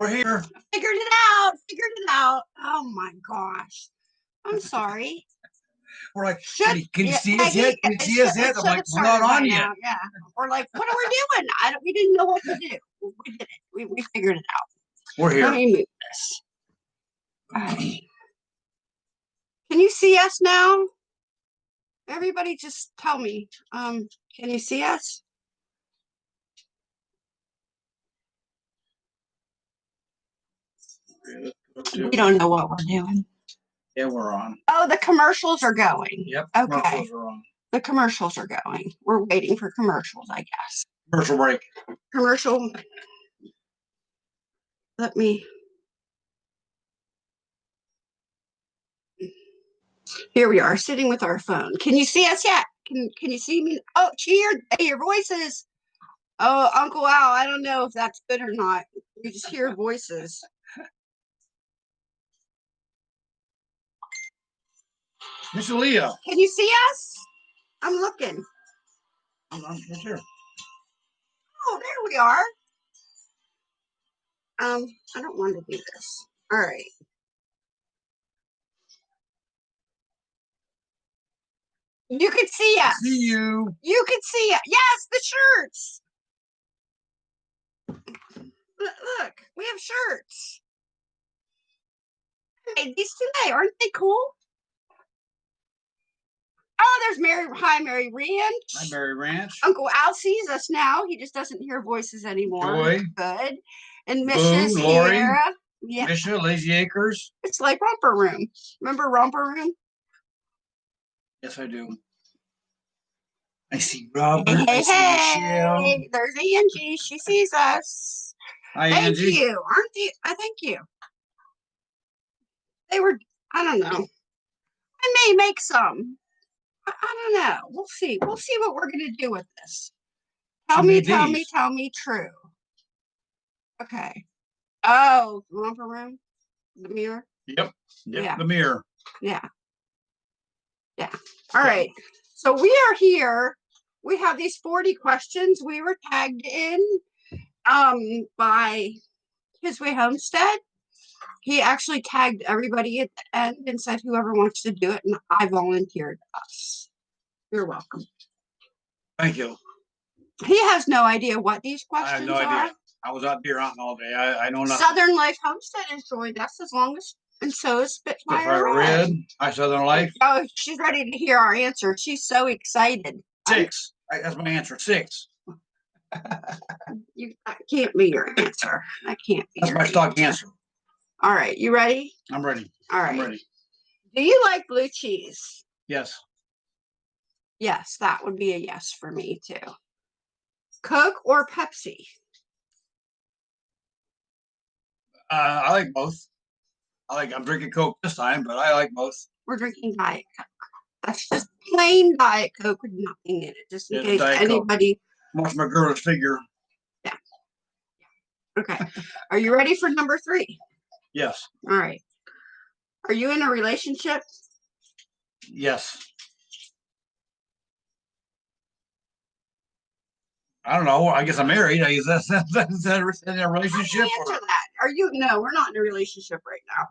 We're here. Figured it out. Figured it out. Oh my gosh. I'm sorry. We're like, Should- can you, can you see us yet? Can you see us yet? I'm like, we're not on yet. now, Yeah. We're like, what are we doing? I don't, we didn't know what to do. We did it. We, we figured it out. We're Let here. me move this. Right. Can you see us now? Everybody just tell me. Um, can you see us? We don't know what we're doing. Yeah, we're on. Oh, the commercials are going. Yep. Okay. commercials. The commercials are going. We're waiting for commercials, I guess. Commercial break. Commercial. Let me. Here we are, sitting with our phone. Can you see us yet? Can Can you see me? Oh, cheer! Hey, your voices. Oh, Uncle Al. I don't know if that's good or not. We just hear voices. Miss Leah. Can you see us? I'm looking. I'm, I'm here. Oh, there we are. Um, I don't want to do this. All right. You could see us. See you. You could see it. Yes, the shirts. Look, look, we have shirts. I made these today. Aren't they cool? Oh, there's Mary. Hi, Mary Ranch. Hi, Mary Ranch. Uncle Al sees us now. He just doesn't hear voices anymore. Joy. Good. And Mrs. Lori. Sierra. Yeah, Misha, Lazy Acres. it's like Romper Room. Remember Romper Room? Yes, I do. I see Robert. Hey, I hey, Michelle. There's Angie. She sees us. Hi, Thank Angie. you. Aren't they? I thank you. They were, I don't know. I may make some. I, I don't know. We'll see. We'll see what we're going to do with this. Tell me, tell me, tell me true. Okay. Oh, romper room? The mirror? Yep. Yep. Yeah. The mirror. Yeah. Yeah. All right. So we are here. We have these 40 questions. We were tagged in um by His Way Homestead. He actually tagged everybody at the end and said whoever wants to do it, and I volunteered us. You're welcome. Thank you. He has no idea what these I have questions no are. idea. I was out deer hunting all day. I, I know nothing. Southern Life Homestead has joined us as long as, and so is Spitfire Spitfire Red. Red. Hi, Southern Life. Oh, she's ready to hear our answer. She's so excited. Six. I- That's my answer. Six. You that can't be your answer. That can't be. That's your my stock answer. All right, you ready? I'm ready. All right. I'm ready. Do you like blue cheese? Yes. Yes, that would be a yes for me too. Coke or Pepsi? Uh, I like both. I like. I'm drinking Coke this time, but I like both. We're drinking Diet Coke. That's just plain Diet Coke with nothing in it, just in case Diet Coke. anybody. Watch my girl's figure. Yeah. Okay. Are you ready for number three? Yes. All right. Are you in a relationship? Yes. I don't know. I guess I'm married. I guess that's that's, that's, that's in a How do relationship. Or, answer that? Are you? No, we're not in a relationship right now.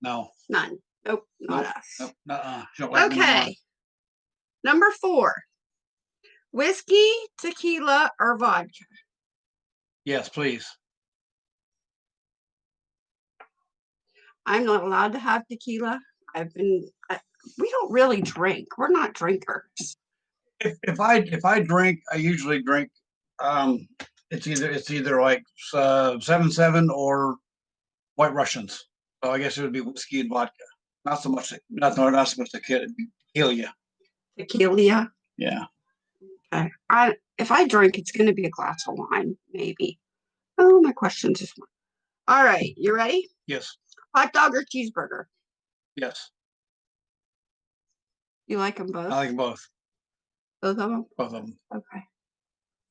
no. None. Nope, not Nope, us. Me. Okay. Number four. Whiskey, tequila, or vodka? Yes, please. I'm not allowed to have tequila. I've been. I, we don't really drink. We're not drinkers. If, if I if I drink, I usually drink. Um, it's either it's either like uh, seven seven or White Russians. So I guess it would be whiskey and vodka. Not so much. Not not so much to kill, kill you. Tequila. Yeah. Okay. I if I drink, it's going to be a glass of wine, maybe. Oh, my questions is. All right, you ready? Yes. Hot dog or cheeseburger? Yes. You like them both? I like 'em both. both of them. Both of them. Okay.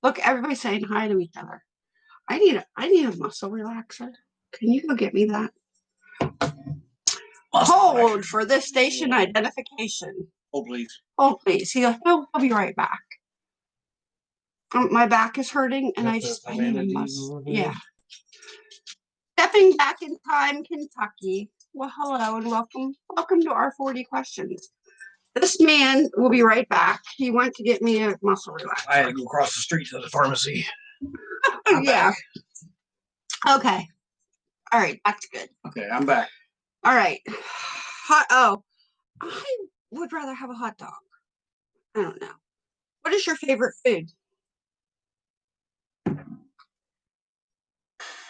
Look, everybody's saying hi to each other. I need a I need a muscle relaxer. Can you go get me that? Hold for this station identification. Oh, please. Hold please. He'll, he'll, I'll be right back. Um, my back is hurting and I That's a just I need a bandage muscle. over there? Yeah. Stepping back in time, Kentucky. Well, hello and welcome. Welcome to our 40 questions. This man will be right back. He went to get me a muscle relaxer. I had to go across the street to the pharmacy. Yeah. back. Okay. All right. That's good. Okay, I'm back. All right. Hot. Oh, I would rather have a hot dog. I don't know. What is your favorite food?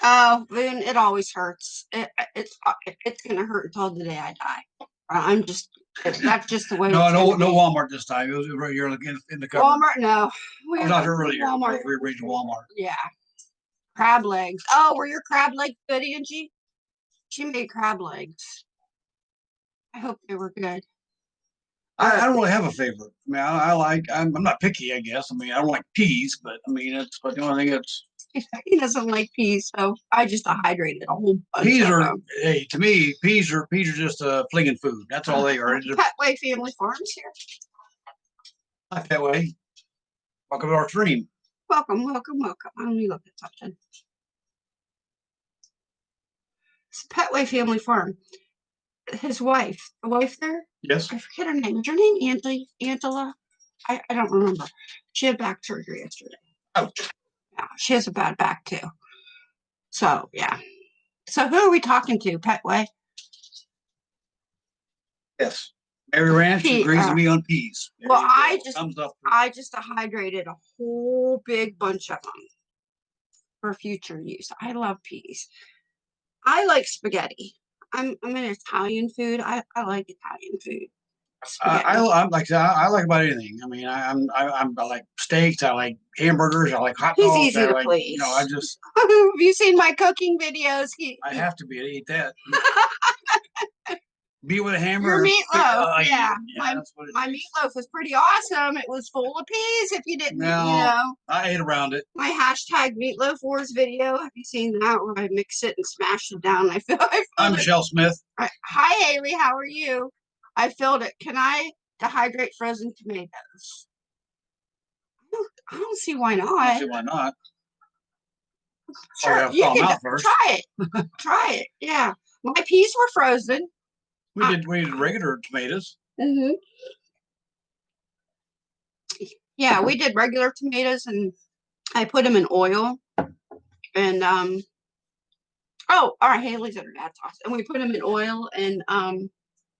Oh, Boone, it always hurts. It, it's uh, it's gonna hurt until the day I die. I'm just that's just the way. No, no, no. Walmart this time. It was right here in in the cover. Walmart. No, we I'm not earlier. Walmart. We reaching Walmart. Yeah, crab legs. Oh, were your crab legs good, Angie? She made crab legs. I hope they were good. I, I don't really have a favorite. I mean, I, I like. I'm, I'm not picky. I guess. I mean, I don't like peas, but I mean, it's. But the only thing it's He doesn't like peas, so I just dehydrated a whole bunch peas of are. them. Hey, to me, peas are peas are just uh, flinging food. That's all they are. Petway Family Farms here. not that way. Welcome to our stream. Welcome, welcome, welcome. Let me look at something. It's Petway Family Farm. His wife, the wife there, Yes. I forget her name. Is her name Angela? Angela? I, I don't remember. She had back surgery yesterday. Ouch. Yeah, she has a bad back too. So yeah. So who are we talking to? Petway? Yes. Mary Ranch Pea- agrees uh, with me on peas. There well. I just-. I just dehydrated a whole big bunch of them for future use. I love peas. I like spaghetti. I'm I'm an Italian food. I, I like Italian food. I, I, like I, I like about anything. I mean, I, I'm I, I'm I like steaks. I like hamburgers. I like hot dogs. He's easy I to like, You know, I please. just Have you seen my cooking videos? He, I have to be to eat that. Be with a hammer. Your meatloaf, oh, I- yeah. My- that's what it my meatloaf was pretty awesome. It was full of peas. If you didn't, you know, I ate around it. my hashtag meatloaf wars video. Have you seen that where I mix it and smash it down? I feel I I'm filled. Michelle Smith. Hi, hi, Haley. How are you? I filled it. Can I dehydrate frozen tomatoes? I don't, I don't see why I don't see why not. Sure, you can try it. try it. Yeah, my peas were frozen. We did we did regular tomatoes. Mm-hmm. Yeah, we did regular tomatoes and I put them in oil. And um oh, all right, Haley's at her dad's house. And we put them in oil and um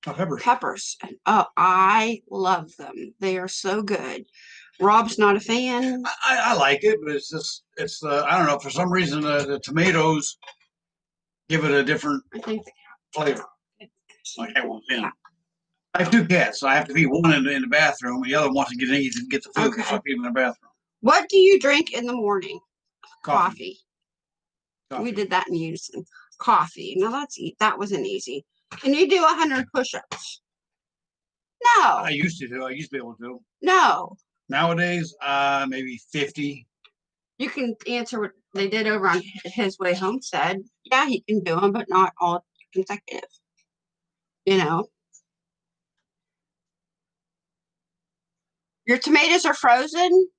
peppers. peppers. Oh, I love them. They are so good. Rob's not a fan. I, I like it, but it's just it's uh, I don't know for some reason uh, the tomatoes give it a different I think flavor. Like I want in. I have two cats. So I have to feed one in, the- in the bathroom, and the other wants to get in to get the food. okay. So I feed them in the bathroom. what do you drink in the morning? Coffee. Coffee. We did that in unison. Coffee. Now that's that wasn't easy. Can you do a hundred push-ups? No, I used to do. I used to be able to. no. Nowadays, uh, maybe fifty. You can answer what they did over on his way homestead. Yeah, he can do them, but not all consecutive. You know. Your tomatoes are frozen.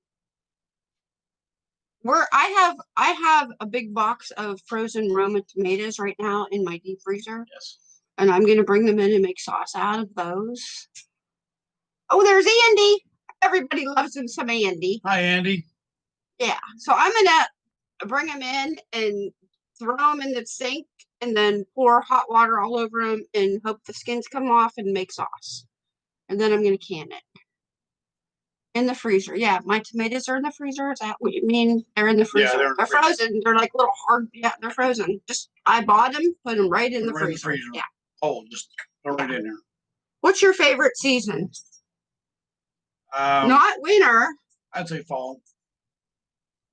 We're I have I have a big box of frozen Roma tomatoes right now in my deep freezer. Yes. And I'm gonna bring them in and make sauce out of those. Oh, there's Andy. Everybody loves him some Andy. Hi, Andy. Yeah. So I'm gonna bring them in and throw them in the sink and then pour hot water all over them and hope the skins come off and make sauce. And then I'm gonna can it. In the freezer. Yeah, my tomatoes are in the freezer. Is that what you mean? They're in the freezer. Yeah, they're in the freezer. frozen. They're like little hard. Yeah, they're frozen. Just I bought them, put them right in the Right in the freezer. freezer. Yeah. Oh, just throw it in there. What's your favorite season? Um, Not winter, I'd say fall.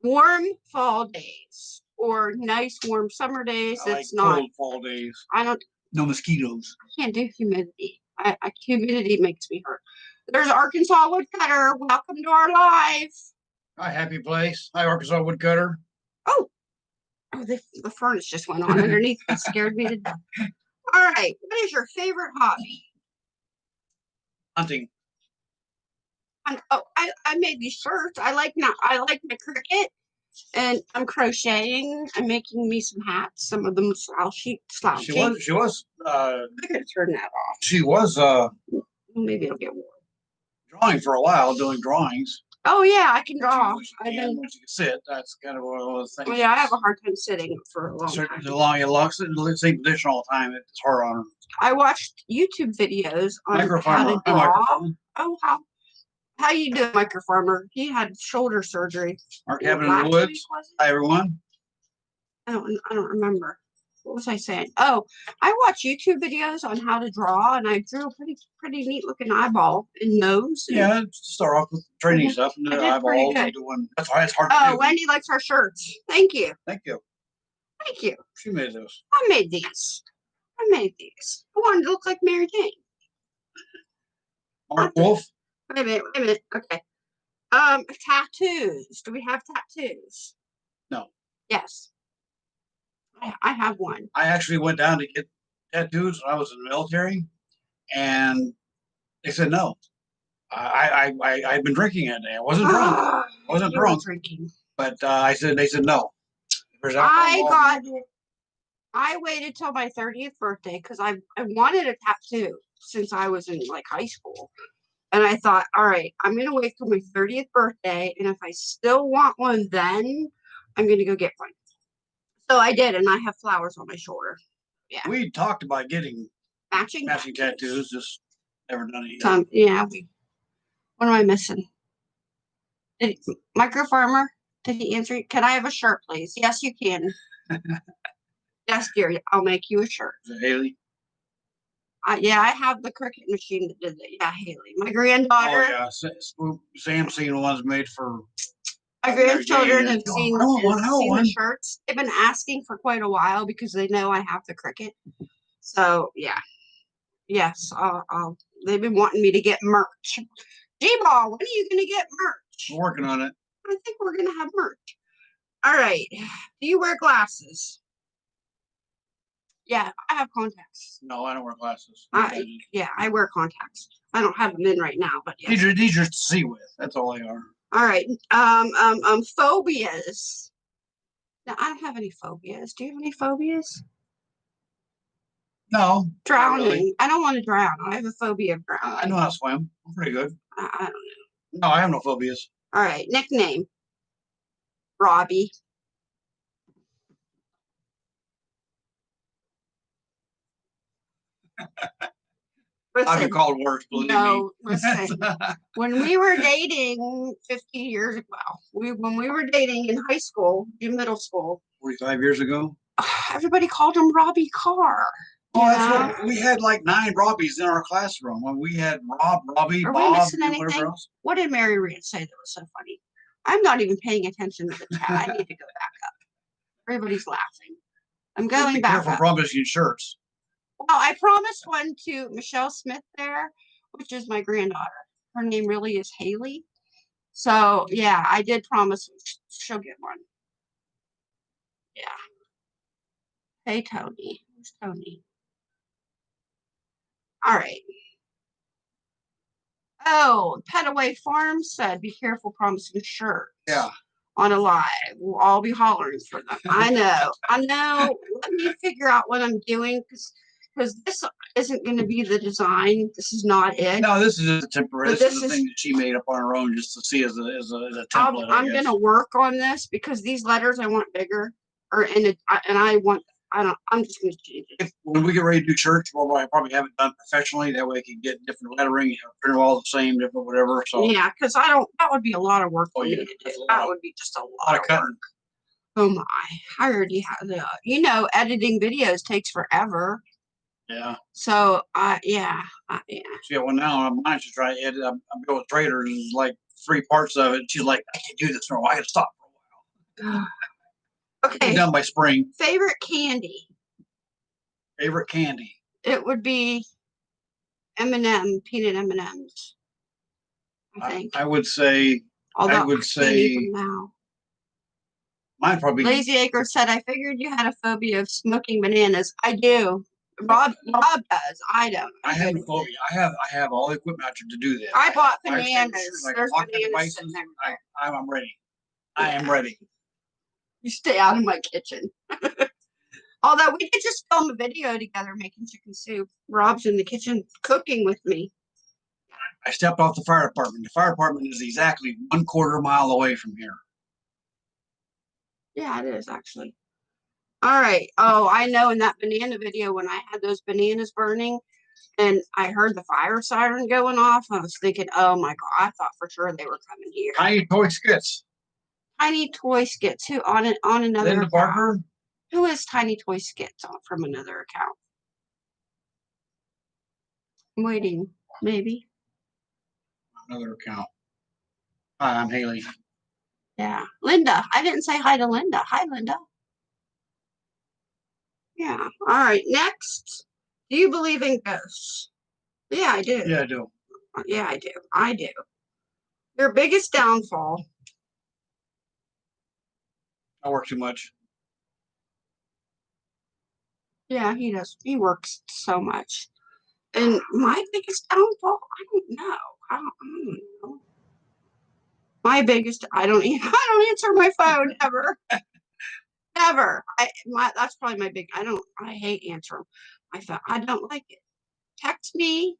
warm fall days or nice warm summer days. I like It's not. cold fall days. I don't. No mosquitoes. I can't do humidity. I, I humidity makes me hurt. There's Arkansas woodcutter. Welcome to our live. Hi, happy place. Hi, Arkansas woodcutter. Oh, oh, the, the furnace just went on underneath. It scared me to death. All right. What is your favorite hobby? Hunting. And, oh, I, I made these shirts. I like not. I like my Cricut. and I'm crocheting. I'm making me some hats. Some of them slouchy, slouchy. She was, she was, uh, I gotta turn that off. she was, uh, Maybe it'll get warm. drawing for a while, doing drawings. Oh yeah, I can draw. I've can, been. When can sit, that's kind of one of those oh, things. Oh, yeah, I have a hard time sitting for a long Certain, time. the long, it locks it in the same position all the time. It's hard on her. I watched YouTube videos on how to draw. Oh, how how you doing, micro farmer? He had shoulder surgery. Our cabin in the woods. Hi, everyone. I don't I don't remember. What was I saying? Oh, I watch YouTube videos on how to draw, and I drew a pretty pretty neat looking eyeball and nose. and- Yeah, start off with training stuff and the eyeballs and doing, that's why it's hard to Oh, do. Wendy likes our shirts. Thank you, Thank you. thank you. She made those. I made these. I made these. I wanted to look like Mary Jane. Mark Wolf. Wait a minute, wait a minute. Okay. Um, tattoos. Do we have tattoos? No. Yes. I, I have one. I actually went down to get tattoos when I was in the military, and they said no. I I I I'd been drinking that day. I wasn't drunk, I wasn't drunk. drinking. but uh, I said they said no. I got. I waited till my thirtieth birthday because I I wanted a tattoo since I was in like high school, and I thought, all right, I'm gonna wait till my thirtieth birthday, and if I still want one, then I'm gonna go get one. So I did, and I have flowers on my shoulder, Yeah. we talked about getting matching. matching tattoos, just never done it yet. Um, yeah, we. What am I missing? Did micro farmer? Did he answer? Can I have a shirt, please? Yes, you can. yes, dear. I'll make you a shirt. Is it Haley. Uh, yeah, I have the Cricut machine that did it. Yeah, Haley. My granddaughter. Oh yeah, Sa- Sa- Sam's seen ones made for. My grandchildren have "Oh, seen, I want have seen the shirts. They've been asking for quite a while because they know I have the Cricut. So yeah, yes, I'll, I'll, they've been wanting me to get merch. G-ball, when are you gonna get merch? We're working on it. I think we're gonna have merch. All right. Do you wear glasses? Yeah, I have contacts. No, I don't wear glasses. I- Yeah, I wear contacts. I don't have them in right now, but yeah. These are these are to see with. That's all they are. All right. Um, um, um, phobias. Now, I don't have any phobias. Do you have any phobias? No, not really. Drowning. I don't want to drown. I have a phobia of drowning. I know how to swim. I'm pretty good. I, I don't know. No, I have no phobias. All right. Nickname. Robbie. I've been Listen, called worse, believe no, listen. when we were dating 50 years ago, we when we were dating in high school in middle school Forty-five years ago. everybody called him robbie carr Oh, that's Yeah. what we had like nine Robbies in our classroom. When we had Rob, Robbie, Are we missing anything? else. what did mary Reed say that was so funny i'm not even paying attention to the chat i need to go back up everybody's laughing i'm going back careful up promising shirts. Well i promised one to michelle smith there which is my granddaughter her name really is haley so yeah i did promise she'll get one yeah hey tony who's tony all right oh petaway farm said be careful promising shirts Yeah. on a live. We'll all be hollering for them. I know. I know. Let me figure out what I'm doing because because this isn't going to be the design. This is not it. No, this is just a temporary. But This, is this a is- thing that she made up on her own just to see as a as a, as a I'll- template. I I'm going to work on this because these letters I want bigger, or in it, I- and I want. I don't. I'm just going to change it. If, when we get ready to do church, well, I probably have it done professionally. That way, I can get different lettering, print all the same, different whatever. So Yeah, because I don't. That would be a lot of work Oh, for yeah, me to do. that's a lot That of- would be just a a lot lot of of cutting. work. Oh my! I already have the. You know, editing videos takes forever. Yeah. So, uh, yeah, uh, yeah. See, well, now I'm mine to try edit. I'm, I'm going with traders. There's like three parts of it. She's like, I can't do this no more. I got to stop for a while. okay. Be Okay, done by spring. favorite candy. Favorite candy. It would be M&M, peanut M&Ms. I I, think. I would say Although I would say- now. mine probably. Lazy Acre said, "I figured you had a phobia of smoking bananas. I do. Rob, Rob does. I don't. I have good a phobia. I have I have all the equipment out to do this. I bought have bananas. I There's the bananas devices. sitting there. I, I'm I'm ready. I am ready. You stay out of my kitchen. Although we could just film a video together making chicken soup. Rob's in the kitchen cooking with me. I stepped off the fire department. The fire department is exactly one quarter mile away from here. Yeah, it is actually. All right. Oh, I know in that banana video when I had those bananas burning and I heard the fire siren going off, I was thinking, oh my God, I thought for sure they were coming here. Tiny toy skits. Tiny Toy Skits, who on it on another Linda account. Barker. Who is Tiny Toy Skits on from another account? I'm waiting, maybe. Another account. Hi, I'm Haley. Yeah, Linda. I didn't say hi to Linda. Hi, Linda. Yeah. All right. Next, do you believe in ghosts? Yeah, I do. Yeah, I do. Yeah, I do. I do. Your biggest downfall. I work too much. Yeah, he does. He works so much. And my biggest downfall, I don't know. I don't, I don't know. My biggest, I don't, I don't answer my phone ever. Ever. I my that's probably my big. I don't. I hate answering I phone. I don't like it. Text me,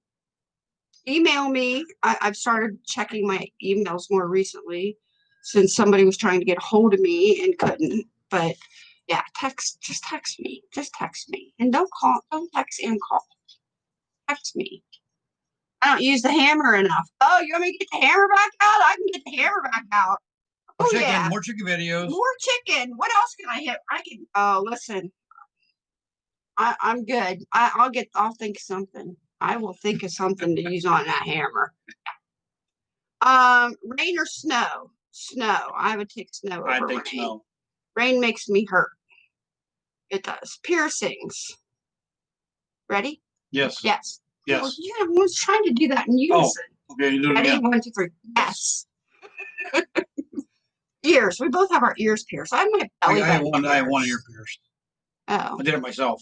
email me. I, I've started checking my emails more recently since somebody was trying to get a hold of me and couldn't. But yeah, text. Just text me. Just text me, and don't call. Don't text and call. Text me. I don't use the hammer enough. Oh, you want me to get the hammer back out? I can get the hammer back out. More Oh chicken, yeah. more chicken videos. More chicken. What else can I hit? I can. Oh, listen. I, I'm good. I, I'll get. I'll think something. I will think of something to use on that hammer. Um, rain or snow? Snow. I would take snow over I rain. think so. Rain makes me hurt. It does. Piercings. Ready? Yes. Yes. Well, Yes. yeah, I was trying to do that in unison. Okay, you do it Ready? again. One, two, three. Yes. ears. We both have our ears pierced. I have my I, belly I have button one. I have one ear pierced. Oh, I did it myself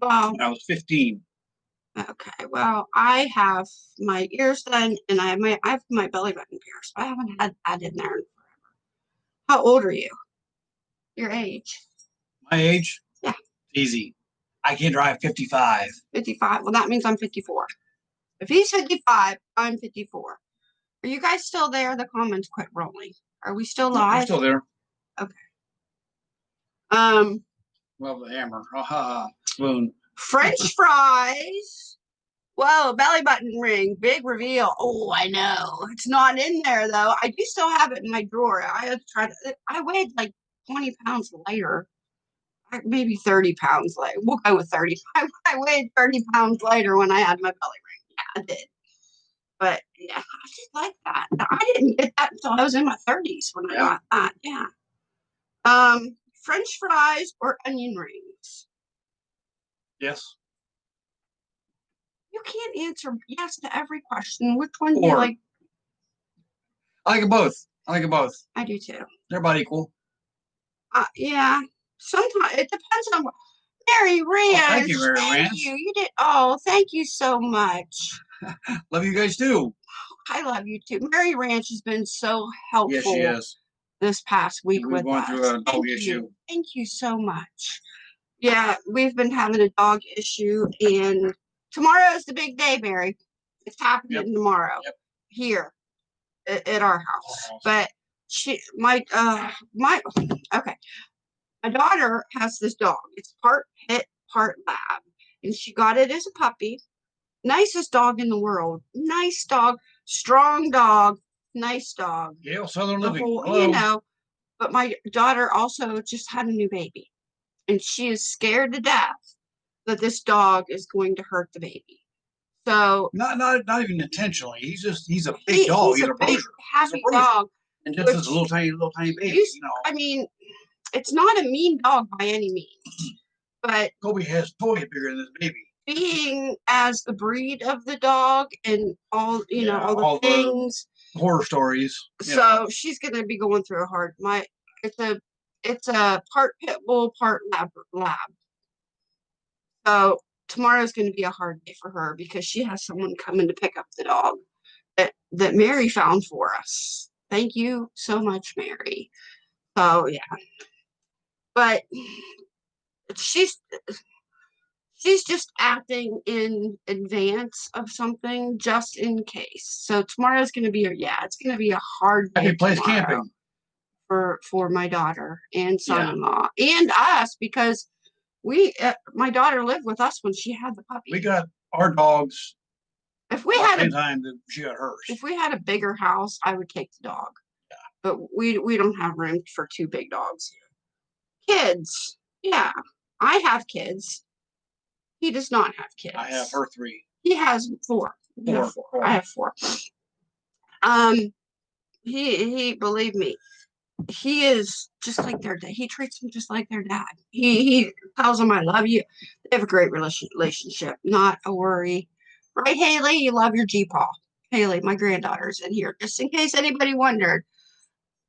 well, I was 15. okay. Well, I have my ears done and I have my I have my belly button pierced. I haven't had that in there in forever. How old are you? Your age? My age. Yeah. Easy. I can drive 55. 55. Well, that means I'm 54. If he's 55, I'm 54. Are you guys still there? The comments quit rolling. Are we still live? still there. Okay. Um, Well, the hammer. Ha ha. ha. Spoon. French fries. Whoa, belly button ring, big reveal. Oh, I know. It's not in there though. I do still have it in my drawer. I have tried. I weighed like 20 pounds lighter. Maybe 30 pounds lighter. We'll go with 30. I, I weighed 30 pounds lighter when I had my belly ring. Yeah, I did. But yeah, I just like that. I didn't get that until I was in my 30s when I Yeah. got that. Yeah. Um, French fries or onion rings? Yes. You can't answer yes to every question. Which one do you like? I like them both. I like them both. I do too. They're about equal. Uh, yeah. Sometimes it depends on what. Mary Ranch. Oh, thank you, Mary thank Ranch. you. You did. Oh, thank you so much. Love you guys too. I love you too. Mary Ranch has been so helpful Yes, she is. this past week We've with gone us. through a Thank dog you. issue. Thank you so much. Yeah, we've been having a dog issue, and tomorrow is the big day, Mary. It's happening Yep. tomorrow Yep. here at, at our house. house. But she, my, uh, my, okay. My daughter has this dog. It's part pit, part lab, and she got it as a puppy. Nicest dog in the world. Nice dog, strong dog, nice dog Yale Southern the Living. whole, you know. But my daughter also just had a new baby, and she is scared to death that this dog is going to hurt the baby. So Not not not even intentionally. He's just he's a big he- dog. he's He's, a a big, happy bruiser. dog. And just which- as a little tiny little tiny baby. You know. I mean, it's not a mean dog by any means, mm-hmm. but Kobe has toys bigger than this baby. Being as the breed of the dog and all you know all the all the- things Horror stories. so she's gonna be going through a hard my it's a it's a part pit bull part lab lab so tomorrow's gonna be a hard day for her because she has someone coming to pick up the dog that that mary found for us thank you so much mary So yeah. But she's she's just acting in advance of something just in case. So tomorrow's gonna be a yeah, it's gonna be a hard day camping. for for my daughter and son-in-law and us because we uh, my daughter lived with us when she had the puppy. We got our dogs. if we had a time that she got hers. if we had a bigger house, I would take the dog. Yeah. But we we don't have room for two big dogs. Kids, yeah, I have kids. He does not have kids. I have her three. He has four. We have Four, four. I have four. Um, he he believe me, he is just like their dad. He treats them just like their dad. He he tells them I love you. They have a great relation, relationship. Not a worry, right, Haley? You love your G paw. Haley, my granddaughter's in here, just in case anybody wondered.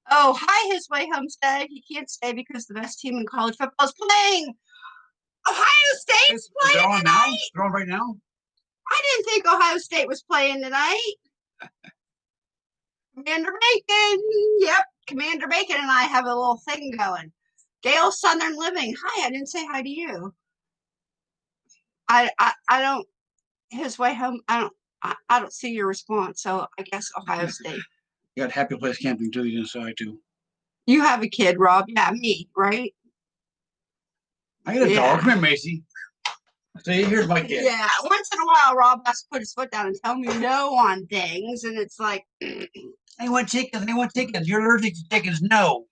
Oh, hi, his way homestead. He can't stay because the best team in college football is playing. Ohio State's playing on now? tonight. Is it on right now? I didn't think Ohio State was playing tonight. Commander Bacon. Yep. Commander Bacon and I have a little thing going. Gail Southern Living. Hi, I didn't say hi to you. I I, I don't his way home. I don't I, I don't see your response. So I guess Ohio State. You got happy place camping too. You decide too. You have a kid, Rob. Yeah, me, right? I got a Yeah. dog. Come here, Macy. See, here's my kid. Yeah. Once in a while Rob has to put his foot down and tell me no on things. And it's like They want chickens. They want chickens. You're allergic to chickens. No.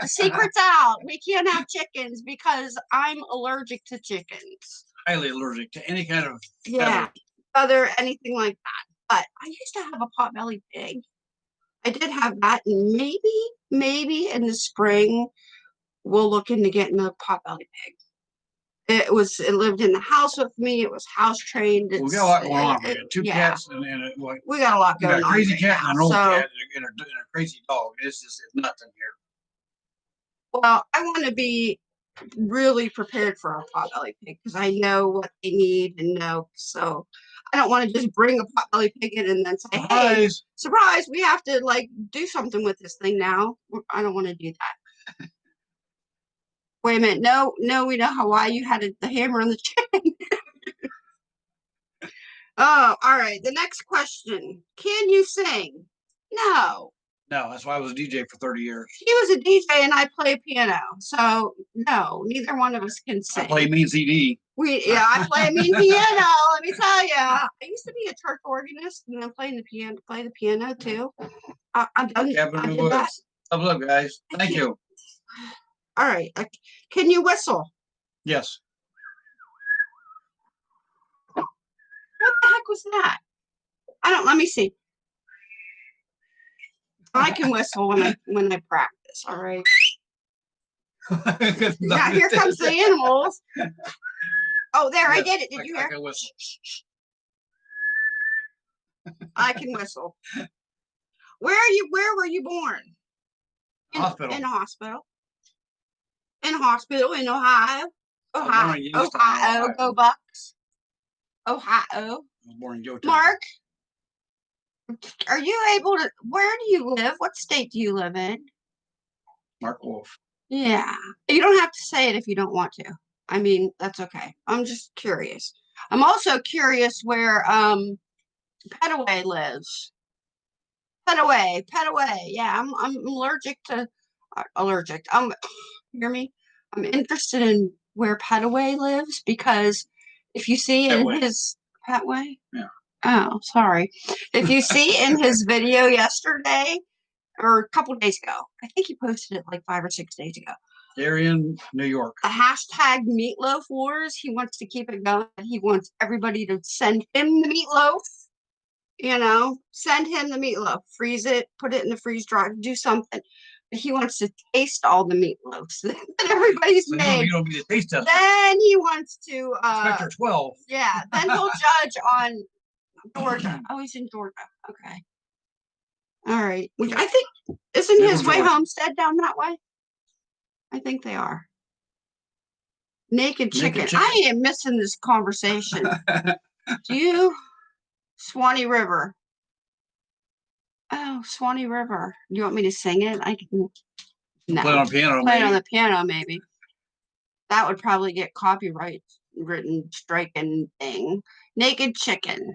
the secret's out. We can't have chickens because I'm allergic to chickens. Highly allergic to any kind of. Yeah, other anything like that. But I used to have a potbelly pig. I did have that, and maybe, maybe in the spring we'll look into getting a potbelly pig. It was it lived in the house with me. It was house trained. We got a lot going on. We got two yeah, cats and, and a, like, We got a lot we got going a on. crazy right cat and now, an old so- cat and a, and a- crazy dog. It's just it's nuts here. Well, I want to be really prepared for a potbelly pig because I know what they need and know. So I don't want to just bring a potbelly pig in and then say, "Hey, Surprise. surprise! We have to like do something with this thing now." I don't want to do that. Wait a minute! No, no, we know how why you had it, the hammer on the chicken. oh, all right. The next question: Can you sing? No. No, that's why I was a DJ for 30 years. He was a DJ and I play piano. So no, neither one of us can I sing. play mean CD. We yeah, I play a mean piano. Let me tell you, I used to be a church organist and I'm playing the piano, play the piano too. I, I'm done. Kevin I Lou did that. Woods. Thumbs up, guys. Thank you. All right, uh, can you whistle? Yes. What the heck was that? I don't. Let me see. I can whistle when I when I practice. All right. Yeah, here comes the animals. Oh, there, I did it. Did I- you I hear? can whistle. I can whistle. Where are you? Where were you born? In, Hospital. In a hospital. In hospital in Ohio. Ohio. Ohio. Ohio. Go Bucks. Ohio. Born in. Mark. Are you able to? Where do you live? What state do you live in? Mark Wolf. Yeah. You don't have to say it if you don't want to. I mean, that's okay. I'm just curious. I'm also curious where um Petaway lives. Petaway, Petaway. Yeah, I'm I'm allergic to uh, allergic. Um hear me? I'm interested in where Petaway lives because if you see in his Petway? Yeah. Oh, sorry. If you see in his video yesterday or a couple days ago, I think he posted it like five or six days ago They're in New York. the hashtag meatloaf wars. He wants to keep it going. He wants everybody to send him the meatloaf. You know, send him the meatloaf, freeze it, put it in the freeze dryer, do something. He wants to taste all the meatloafs that everybody's So made. you don't taste tester. Then he wants to, uh, Inspector 12. yeah, then he'll judge on Georgia. Oh, he's in Georgia. Okay. All right. Which I think isn't his way Georgia. homestead down that way? I think they are. Naked chicken. Naked I am missing this conversation. Do you? Swanee River. Oh, Swanee River. Do you want me to sing it? I can. No. Play on a piano. Play it on maybe. the piano, maybe. That would probably get copyright written striking thing. Naked chicken.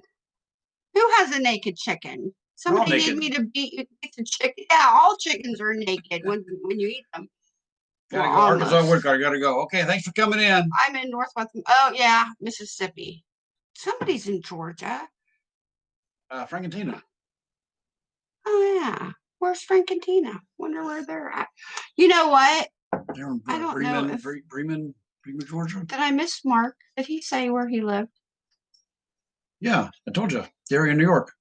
Who has a naked chicken? Somebody need me to beat you beat the chicken. Yeah, all chickens are naked when when you eat them. Gotta Well, go. Arkansas. Gotta go. Okay, thanks for coming in. I'm in Northwest. Oh yeah, Mississippi. Somebody's in Georgia. Uh, Frankentina. Yeah. Where's Frank and Tina? Wonder where they're at. You know what? They're in I don't know Bremen, if- Bre- Bremen, Bremen, Georgia. Did I miss Mark? Did he say where he lived? Yeah, I told you. They're in New York.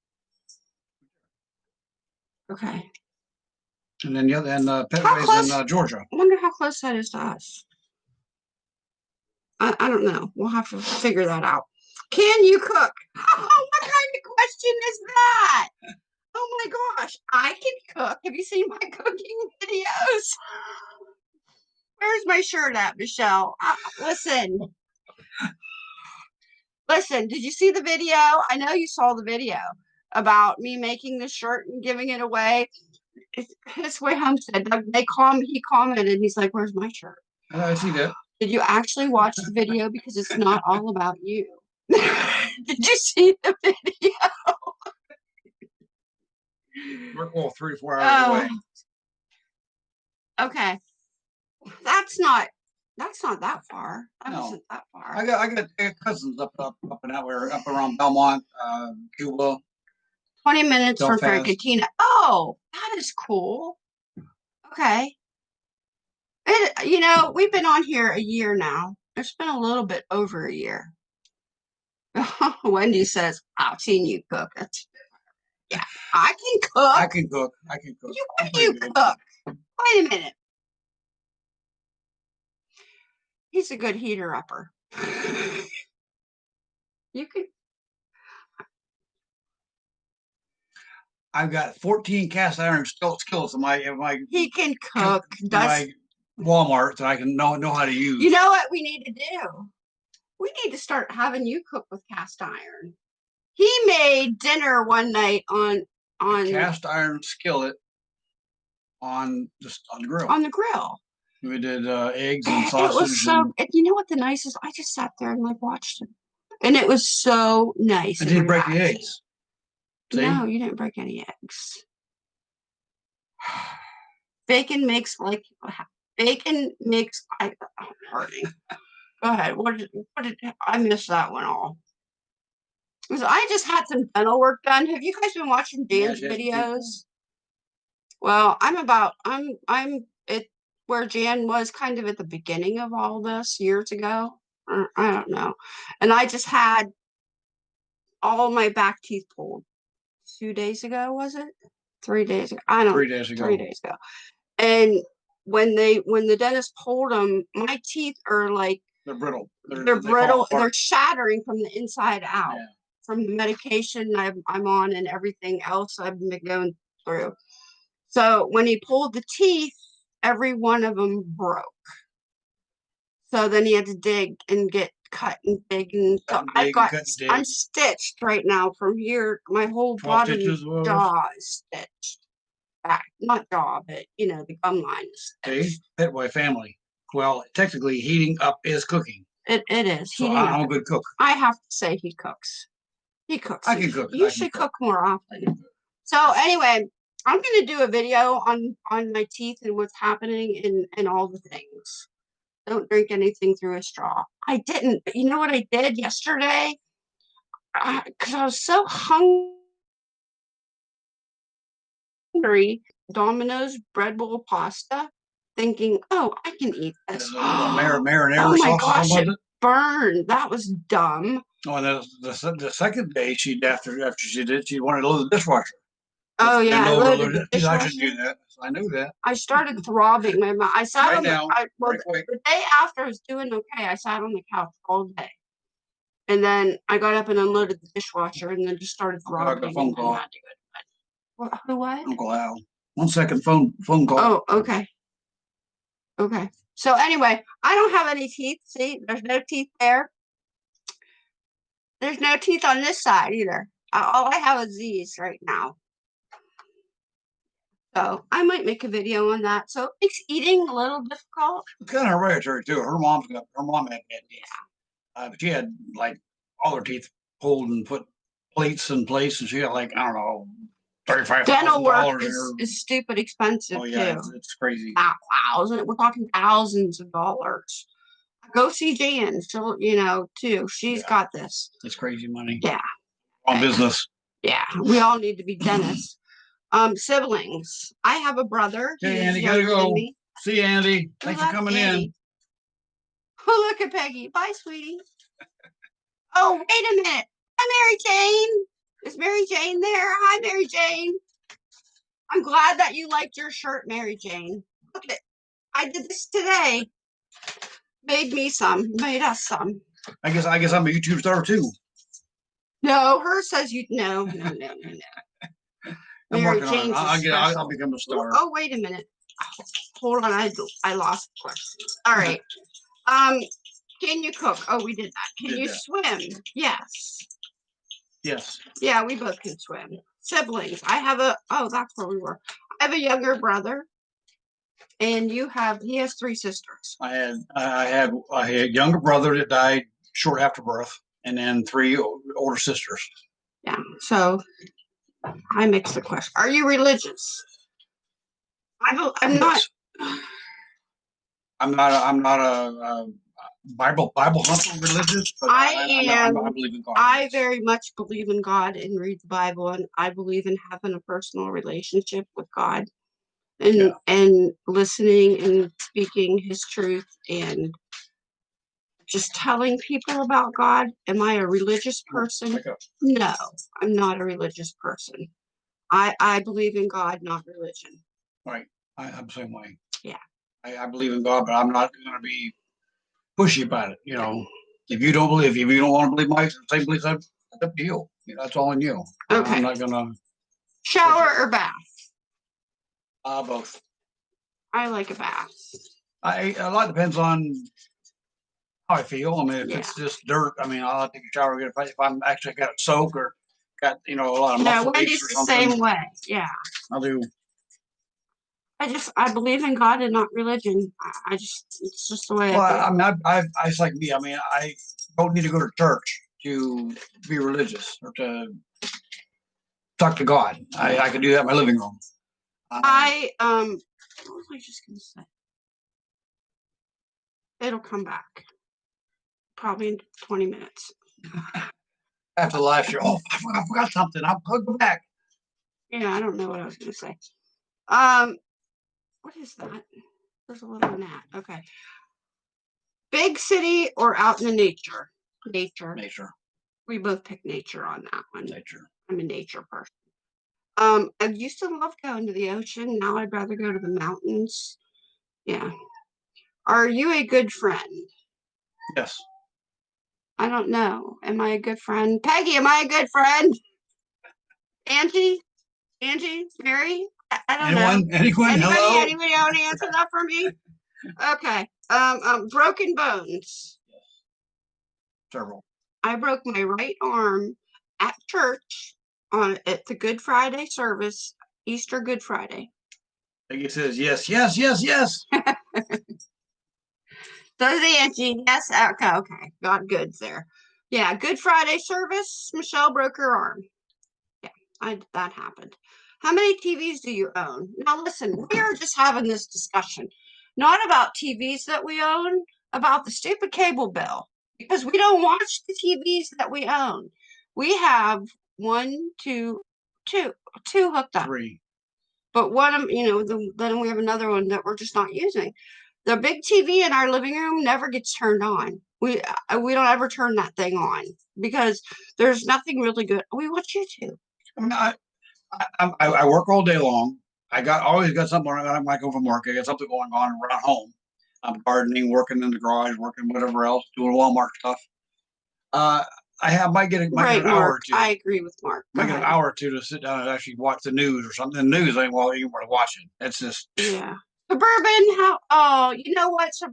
Okay. And then the other, and uh, Petway's in uh, Georgia. I wonder how close that is to us. I, I don't know. We'll have to figure that out. Can you cook? Oh, what kind of question is that? Oh my gosh, I can cook. Have you seen my cooking videos? Where's my shirt at, Michelle? Uh, listen. Listen, did you see the video? I know you saw the video about me making the shirt and giving it away. It's his way home said they call me, he commented, he's like, Where's my shirt? I see that. Did you actually watch the video? Because it's not all about you. Did you see the video? We're well, three, four hours away. Oh. Okay. That's not that's not that far. That No. wasn't that far. I got, I got I got cousins up, up, up and out where, up around Belmont, uh, Cuba. 20 minutes from. Frankentina. Oh, that is cool. Okay. It, you know, we've been on here a year now. It's been a little bit over a year. Wendy says, I've seen you cook. That's- Yeah, I can cook. I can cook. I can cook. You what do you good. cook? Wait a minute. He's a good heater upper. you could I've got fourteen cast iron skill- skillets in my, in my, he can cook. Does my Walmart that I can know, know how to use. you know what we need to do? We need to start having you cook with cast iron. He made dinner one night on on Cast iron skillet on just on the grill. on the grill. We did uh, eggs and sausage. It was so. and, you know what the nicest? I just sat there and like watched him, and it was so nice. I didn't break the eggs. See? No, you didn't break any eggs. Bacon makes like bacon makes I I'm hurting. Go ahead. What did, what did I miss that one all? 'Cause I just had some dental work done. Have you guys been watching Dan's did. videos? Well, I'm about I'm I'm at where Jan was kind of at the beginning of all this years ago. I don't know. And I just had all my back teeth pulled two days ago, was it? Three days ago. I don't Three days ago. three days ago. And when they when the dentist pulled them, my teeth are like They're brittle. they're, they fall brittle, they're shattering from the inside out Yeah. From the medication I'm, I'm on and everything else I've been going through. So when he pulled the teeth, every one of them broke. So then he had to dig and get cut and dig and so I've got cut and dig. I'm stitched right now from here. My whole 12 bottom jaw is stitched. Back, not jaw, but you know the gum line is See, stitched. Petway family. Well, technically, heating up is cooking. It it is. So He I, didn't I'm a good cook. I have to say he cooks. He cooks. I can cook, You can should cook. cook more often. So anyway, I'm gonna do a video on on my teeth and what's happening and and all the things. Don't drink anything through a straw. I didn't. But you know what I did yesterday? Uh, because I was so hungry. Domino's bread bowl pasta, thinking, oh, I can eat this. mar- marinara Oh my sauce gosh, it. burned. That was dumb. Oh, and the, the, the second day, she after after she did, she wanted to load the dishwasher. Oh yeah, I know loaded overload the it. I should dishwasher. do that. I knew that. I started throbbing my mouth. I sat Right on the now, I, well, right quick. the day after I was doing okay. I sat on the couch all day, and then I got up and unloaded the dishwasher, and then just started oh, I throbbing. phone and then call. had to go. What? Who? What? Uncle Al. One second, phone phone call. Oh, okay. Okay. So anyway, I don't have any teeth. See, there's no teeth there. There's no teeth on this side either. All I have is these right now. So I might make a video on that. So it makes eating a little difficult. It's kind of hereditary too. Her mom's got, her mom had bad teeth. Uh, but she had like all her teeth pulled and put plates in place and she got like, I don't know, thirty-five Dental work is, is stupid expensive Oh, yeah, too. it's, it's crazy. Thousand, we're talking thousands of dollars. Go see Jan. She'll, you know, too. She's Yeah. got this. It's crazy money. Yeah. On business. Yeah, we all need to be dentists. Um, siblings. I have a brother. Okay, He's Andy, gotta younger than go. me. See you, Andy. Thanks for coming in. Andy. Oh, look at Peggy. Bye, sweetie. Oh, wait a minute. Hi, Mary Jane. Is Mary Jane there? Hi, Mary Jane. I'm glad that you liked your shirt, Mary Jane. Look at it. I did this today. Made me some. Made us some. I guess, I guess I'm a YouTube star too. No, hers says you no, no, no, no, no. I'm Mary working on it. I'll, I'll get, I'll, I'll become a star. oh, wait a minute. Hold on, I I lost the question. All right. Um, can you cook? Oh, we did that. Can Did you that. swim? Yes. Yes. Yeah, we both can swim. Siblings. I have a oh, that's where we were. I have a younger brother. And you have he has three sisters. I had, I had, I had a younger brother that died short after birth and then three older sisters. Yeah. So I mixed the question. Are you religious? I I'm not I'm not, a, I'm not a, a Bible, Bible hunter religious, but I I, I, I, am- I believe in God. I very much believe in God and read the Bible, and I believe in having a personal relationship with God, and Yeah. and listening and speaking His truth and just telling people about God. Am I a religious person? No, I'm not a religious person. I I believe in God, not religion. Right. I, I'm the same way. Yeah. I, I believe in God, but I'm not gonna be pushy about it, you know. If you don't believe, if you don't wanna believe my same beliefs, that's up to you. You That's all on you. Okay. I'm not gonna, Shower or bath? Uh, both. I like a bath. I, a lot depends on how I feel. I mean, if it's just dirt, I mean, I'll take a shower. If, I, if I'm actually got a soak or got, you know, a lot of Yeah, muscle Wendy's or the something, same way. Yeah. I'll do, I just I believe in God and not religion. I, I just it's just the way well, I I, I mean, I, I, I, it's like me. I mean, I don't need to go to church to be religious or to talk to God. I, I can do that in my living room. Uh, I um what was I just gonna say? It'll come back. Probably in 20 minutes. after last year, oh, I forgot, I forgot something. I'll I'll go back. Yeah, I don't know what I was gonna say. Um what is that? There's a little gnat. Okay. Big city or out in the nature? Nature. Nature, We both picked nature on that one. nature. I'm a nature person. Um, I used to love going to the ocean. Now I'd rather go to the mountains. Yeah. Are you a good friend? Yes. I don't know. Am I a good friend? Peggy, am I a good friend? Angie? Angie? Mary? I, I don't know. Anyone? Anyone? Anybody, Hello? anybody want to answer that for me? Okay. Um, um, broken bones. Several. I broke my right arm at church on at the Good Friday service, Easter Good Friday. I think it says yes, yes, yes, yes. Does Angie? Yes. Uh, okay. Okay. Got goods there. Yeah. Good Friday service. Michelle broke her arm. Yeah. I that happened. How many TVs do you own? Now listen, we are just having this discussion, not about TVs that we own, about the stupid cable bill because we don't watch the TVs that we own. We have one, two, two, two hooked up Three. but one of you know the, then we have another one that we're just not using the big tv in our living room never gets turned on we uh, we don't ever turn that thing on because there's nothing really good we watch youtube I mean, I, I, I, work all day long. I got always got something when I might go from work. I got something going on around home. I'm gardening, working in the garage, working whatever else, doing Walmart stuff. Uh, I have might get a, might right get an hour or two. i agree with mark Go might get an hour or two to sit down and actually watch the news or something. The news ain't well even worth watching. It's just yeah suburban how oh you know what Sub-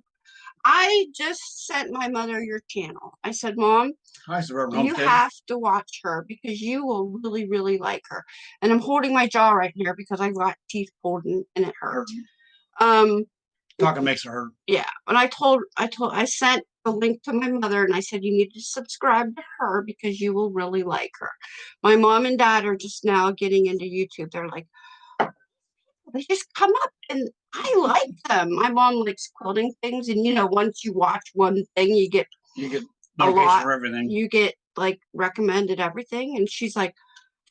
I just sent my mother your channel. I said, Mom, Hi, Suburban you Homestead. have to watch her because you will really, really like her. And I'm holding my jaw right here because I got teeth pulled and, and it hurt. Um, Talking makes it hurt. yeah, and I told, I told, I sent the link to my mother and I said, you need to subscribe to her because you will really like her. My mom and dad are just now getting into YouTube. They're like, they just come up and I like them. My mom likes quilting things. And you know, once you watch one thing, you get You get A lot. for everything. you get like recommended everything and she's like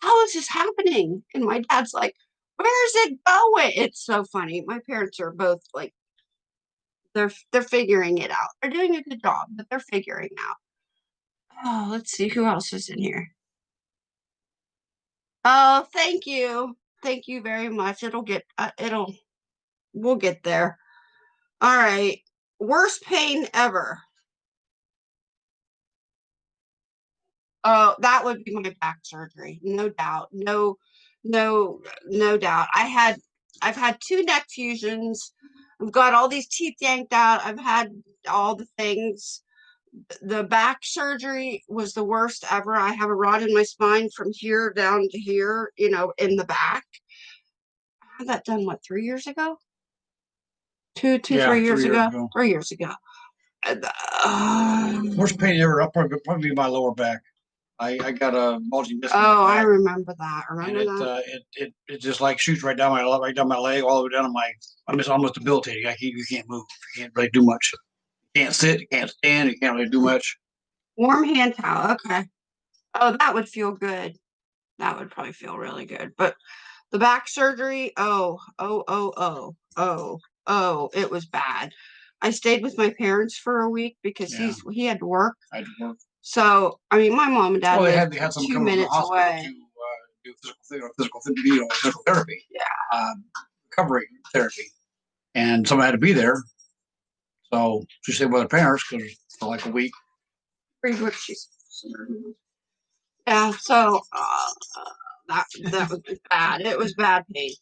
how is this happening and my dad's like where's it going it's so funny my parents are both like they're they're figuring it out. They're doing a good job but they're figuring out. Oh let's see who else is in here. Oh thank you. Thank you very much. It'll get uh, it'll we'll get there. All right. Worst pain ever. Oh, that would be my back surgery, no doubt. No, no, no doubt. I had, I've had two neck fusions. I've got all these teeth yanked out. I've had all the things. The back surgery was the worst ever. I have a rod in my spine from here down to here, you know, in the back. I had that done, what, three years ago? Two, two, Yeah, three years three years ago? ago. Three years ago. Uh, Worst pain ever. I'll probably, probably be my lower back. I, I got a bulging disc. oh, I remember that. And Remember it, that? uh, it, it, it just like shoots right down my, right down my leg, all the way down to my, I'm just almost debilitated. I can't, you can't move. You can't really do much. You can't sit, you can't stand, you can't really do much. Warm hand towel. Okay. Oh, that would feel good. That would probably feel really good. But the back surgery, oh, oh, oh, oh, oh, oh, it was bad. I stayed with my parents for a week because Yeah. he's he had to work. I had to work. So I mean, my mom and dad Well, they had, they had some two minutes hospital away. to, uh, do physical, ther- physical, ther- you know, physical therapy. Yeah. Um, recovery therapy. And someone had to be there. So she stayed with her parents because for like a week. Read what she said. Yeah. So uh, that that was bad. It was bad pain.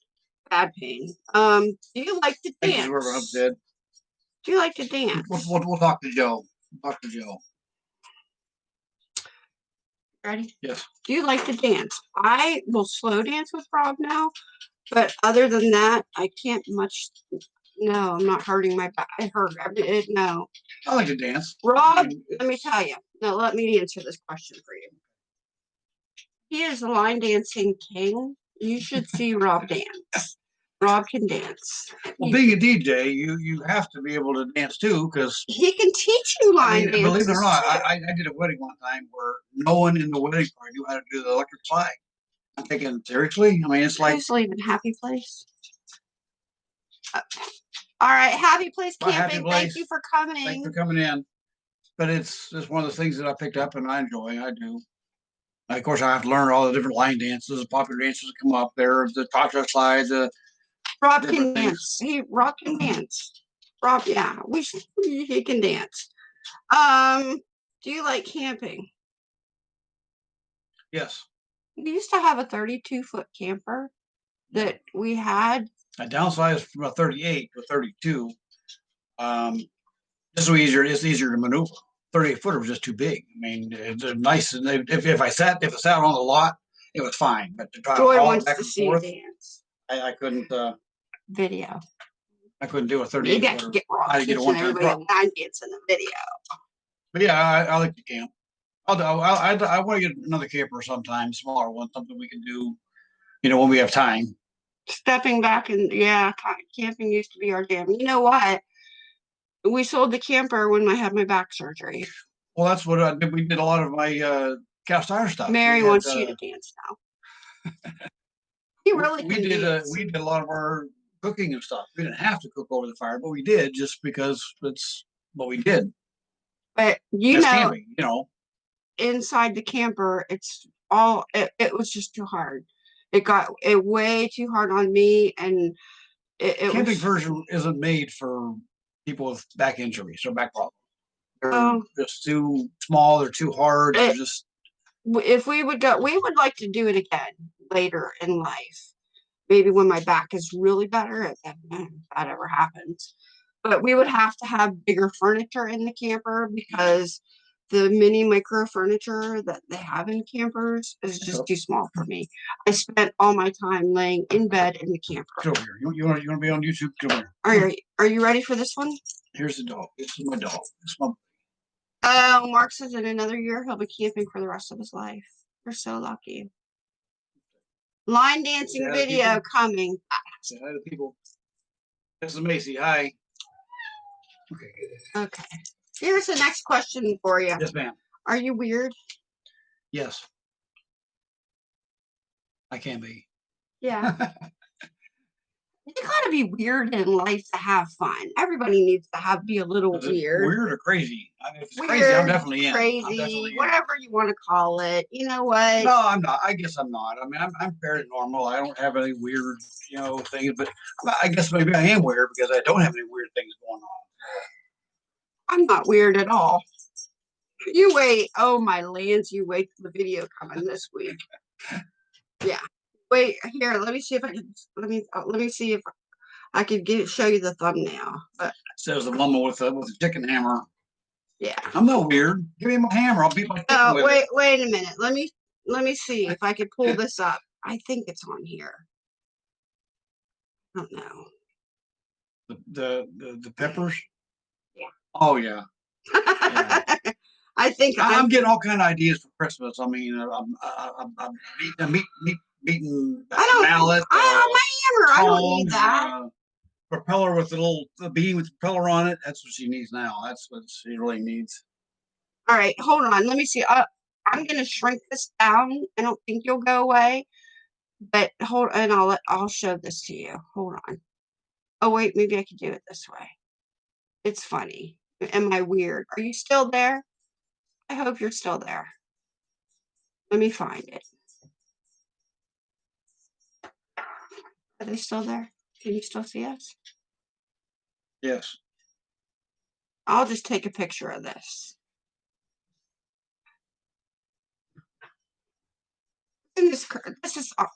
Bad pain. Um, do you like to you, dance? Do you like to dance? We'll, we'll, we'll talk to Joe. Talk to Joe. Ready? Yes. Do you like to dance? I will slow dance with Rob now, but other than that, I can't much. No, I'm not hurting my back. I hurt. I did no. I like to dance. Rob, mean, let me tell you. Now, let me answer this question for you. He is a line dancing king. You should see Rob dance. Rob can dance. Well, being a DJ, you you have to be able to dance too, because He can teach you I line mean, dances. believe it or not, I. I I did a wedding one time where no one in the wedding party knew how to do the electric slide. I'm thinking seriously. I mean, it's like Who's leaving Happy Place? Uh, All right, Happy Place Bye, Happy Camping. Thank you for coming. thanks coming. for coming in. But it's it's one of the things that I picked up and I enjoy. I do. Of course, I have to learn all the different line dances, popular dances that come up there, the cha-cha slide, the Rob can dance. He Rob can dance. Rob, yeah, we should, he can dance. Um, do you like camping? yes. We used to have a 32 foot camper that we had. I downsized from a 38 to a 32. Um, this is easier. It's easier to maneuver. 38 footer was just too big. I mean, it's nice. and they- If, if I sat if I sat on the lot, it was fine. But to try to Joy it wants back to and see forth, dance. I, I couldn't. Uh, Video. I couldn't do a thirty. Maybe I could get Rob I had to get a teaching one-time everybody drop. a line dance in the video. But yeah, I, I like to camp. I'll, do- I, I, I want to get another camper sometime, smaller one, something we can do. You know, when we have time. Stepping back and yeah, ca- camping used to be our jam. You know what? We sold the camper when I had my back surgery. Well, that's what I did. We did a lot of my uh, cast iron stuff. We Mary had, wants uh, you to dance now. he we- really we can did uh, dance. we did a lot of our cooking and stuff. We didn't have to cook over the fire, but we did just because it's what we did. but you That's know, camping, you know. inside the camper, it's all it, it was just too hard. It got it way too hard on me, and it, it Camping was version isn't made for people with back injuries or back problems. They're Oh. just too small. They're too hard. It- just if we would go, we would like to do it again later in life. Maybe when my back is really better, if that, if that ever happens. but we would have to have bigger furniture in the camper because the mini micro furniture that they have in campers is just too small for me. I spent all my time laying in bed in the camper. Come over here. You, you want you want to be on YouTube? Come here. Are you, are you ready for this one? Here's the dog. This is my dog. This is my Oh, Mark says in another year he'll be camping for the rest of his life. You're so lucky. Line dancing Yeah, video people- coming. say hi to people. This is Macy. Hi. Okay. Okay. Here's the next question for you. Yes, ma'am. Are you weird? Yes. I can be. Yeah. You gotta be weird in life to have fun. Everybody needs to have be a little weird, Weird or crazy? I mean, if it's crazy, I'm definitely in. Crazy, definitely in. whatever you want to call it. You know what? No, I'm not. I guess I'm not. I mean, I'm, I'm fairly normal. I don't have any weird, you know, things, but I- I guess maybe I am weird because I don't have any weird things going on. I'm not weird at all. You wait. Oh my lands, you wait for the video coming this week. Yeah. Wait here. Let me see if I can. Let me. uh, Let me see if I could get show you the thumbnail. But Says the woman with a with a chicken hammer. yeah. I'm not weird. Give me my hammer. I'll beat my Oh wait. it. Wait a minute. Let me. Let me see if I could pull this up. I think it's on here. I don't know. The, the the the peppers. Yeah. Oh yeah. I think I- I'm I'm. getting all kind of ideas for Christmas. I mean, I'm I'm, I'm I'm meat meat beating I don't- mallet. I uh, have my hammer. I don't need that. uh, Propeller with a little a beam with propeller on it. That's what she needs now. That's what she really needs. All right, hold on. Let me see. Uh, I'm gonna shrink this down. I don't think you'll go away, but hold and I'll let, I'll show this to you. Hold on. Oh wait, maybe I could do it this way. It's funny. Am I weird? Are you still there? I hope you're still there. Let me find it. Are they still there? Can you still see us? Yes. I'll just take a picture of this. This, this is, uh,